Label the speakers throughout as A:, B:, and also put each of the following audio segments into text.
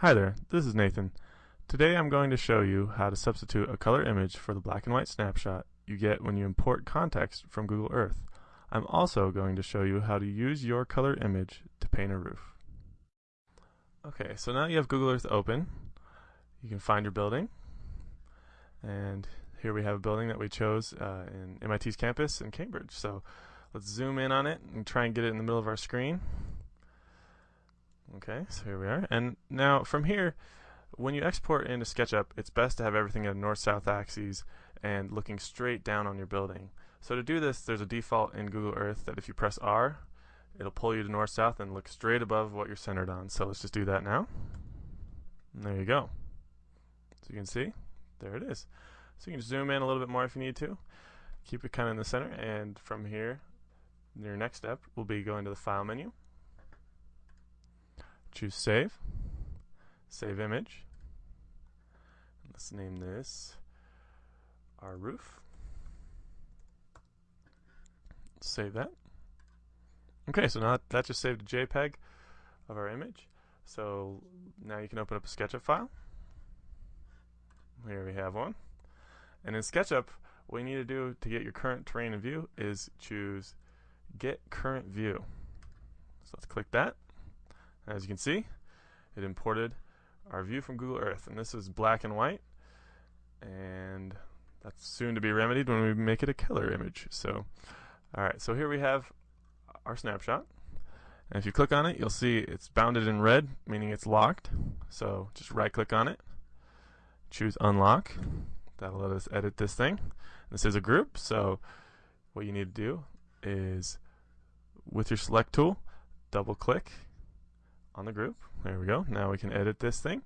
A: Hi there, this is Nathan. Today I'm going to show you how to substitute a color image for the black and white snapshot you get when you import context from Google Earth. I'm also going to show you how to use your color image to paint a roof. Okay, so now you have Google Earth open. You can find your building. And here we have a building that we chose uh, in MIT's campus in Cambridge. So let's zoom in on it and try and get it in the middle of our screen. Okay, so here we are. And now from here, when you export into SketchUp, it's best to have everything at a north-south axes and looking straight down on your building. So to do this, there's a default in Google Earth that if you press R, it'll pull you to north-south and look straight above what you're centered on. So let's just do that now. And there you go. So you can see, there it is. So you can zoom in a little bit more if you need to. Keep it kind of in the center, and from here, your next step will be going to the File menu, choose Save, Save Image. Let's name this our roof. Save that. Okay, so now that just saved a JPEG of our image. So now you can open up a SketchUp file. Here we have one. And in SketchUp, what you need to do to get your current terrain in view is choose Get Current View. So let's click that. As you can see, it imported our view from Google Earth. And this is black and white. And that's soon to be remedied when we make it a color image. So, alright, so here we have our snapshot. And if you click on it, you'll see it's bounded in red, meaning it's locked. So just right click on it, choose unlock. That'll let us edit this thing. This is a group, so what you need to do is with your select tool, double click on the group. There we go. Now we can edit this thing.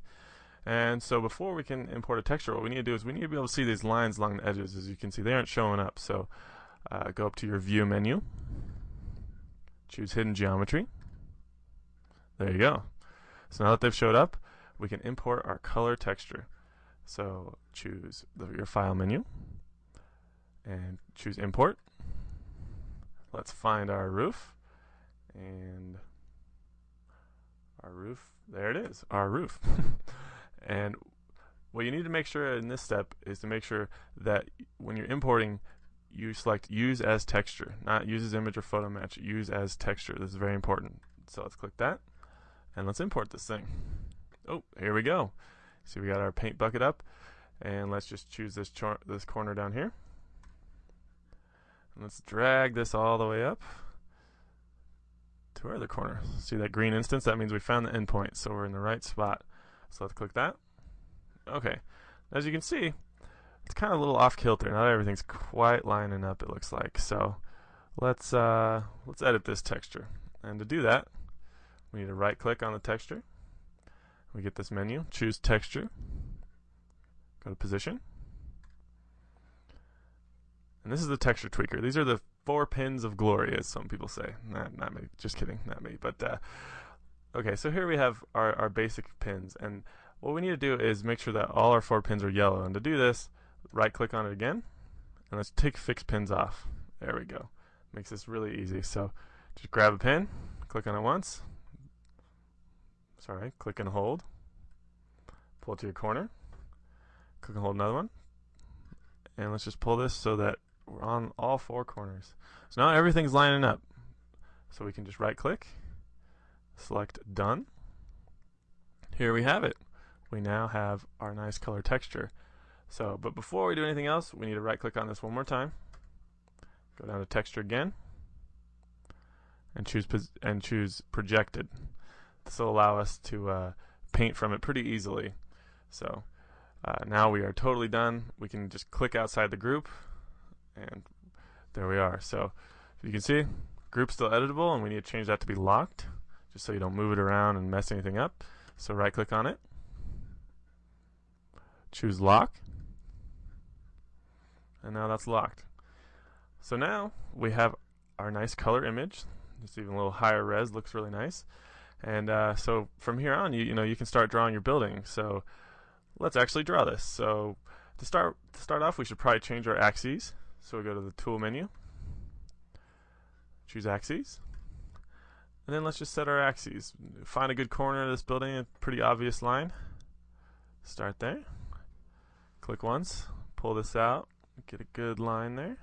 A: And so before we can import a texture, what we need to do is we need to be able to see these lines along the edges. As you can see, they aren't showing up. So uh, go up to your View menu, choose Hidden Geometry. There you go. So now that they've showed up, we can import our color texture. So choose the, your File menu and choose Import. Let's find our roof and our roof. There it is, our roof. and what you need to make sure in this step is to make sure that when you're importing, you select use as texture, not use as image or photo match, use as texture. This is very important. So let's click that and let's import this thing. Oh, here we go. See, we got our paint bucket up and let's just choose this this corner down here. And let's drag this all the way up to our other corner. See that green instance? That means we found the endpoint, so we're in the right spot. So let's click that. Okay. As you can see, it's kind of a little off kilter. Not everything's quite lining up, it looks like. So let's uh, let's edit this texture. And to do that, we need to right click on the texture. We get this menu, choose texture, go to position. And this is the texture tweaker. These are the four pins of glory, as some people say. Not, not me. Just kidding. Not me. But uh, okay, so here we have our, our basic pins. And what we need to do is make sure that all our four pins are yellow. And to do this, right click on it again. And let's take fixed pins off. There we go. Makes this really easy. So just grab a pin, click on it once. Sorry, click and hold. Pull it to your corner. Click and hold another one. And let's just pull this so that on all four corners. So now everything's lining up. So we can just right click, select done. Here we have it. We now have our nice color texture. So, but before we do anything else, we need to right click on this one more time. Go down to texture again and choose and choose projected. This will allow us to uh, paint from it pretty easily. So uh, now we are totally done. We can just click outside the group and there we are. So you can see, group's still editable, and we need to change that to be locked, just so you don't move it around and mess anything up. So right click on it, choose lock, and now that's locked. So now we have our nice color image. It's even a little higher res, looks really nice. And uh, so from here on, you you know you can start drawing your building. So let's actually draw this. So to start to start off, we should probably change our axes. So we go to the tool menu, choose axes, And then let's just set our axes. Find a good corner of this building, a pretty obvious line. Start there. Click once, pull this out, get a good line there.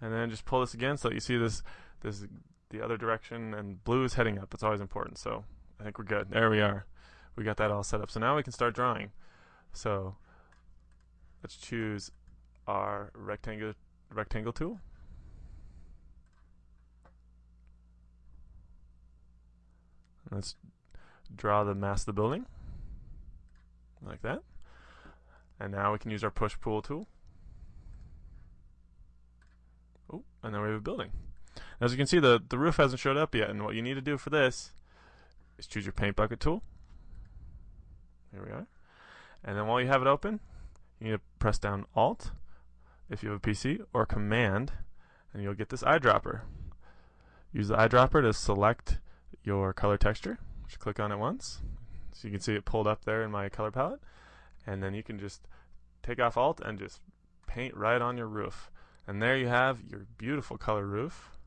A: And then just pull this again so that you see this this the other direction and blue is heading up. It's always important. So I think we're good. There we are. We got that all set up. So now we can start drawing. So let's choose our rectangle rectangle tool. Let's draw the mass of the building like that. And now we can use our push pull tool. Oh, and then we have a building. As you can see, the, the roof hasn't showed up yet, and what you need to do for this is choose your paint bucket tool. Here we are. And then while you have it open, you need to press down Alt if you have a PC, or Command, and you'll get this eyedropper. Use the eyedropper to select your color texture. Just click on it once. So you can see it pulled up there in my color palette. And then you can just take off Alt and just paint right on your roof. And there you have your beautiful color roof.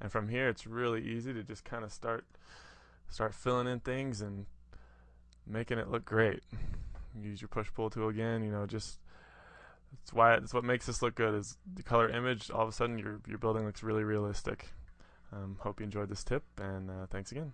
A: And from here, it's really easy to just kind of start start filling in things and making it look great. Use your push pull tool again. You know, just that's why it's what makes this look good is the color image. All of a sudden, your your building looks really realistic. Um, hope you enjoyed this tip, and uh, thanks again.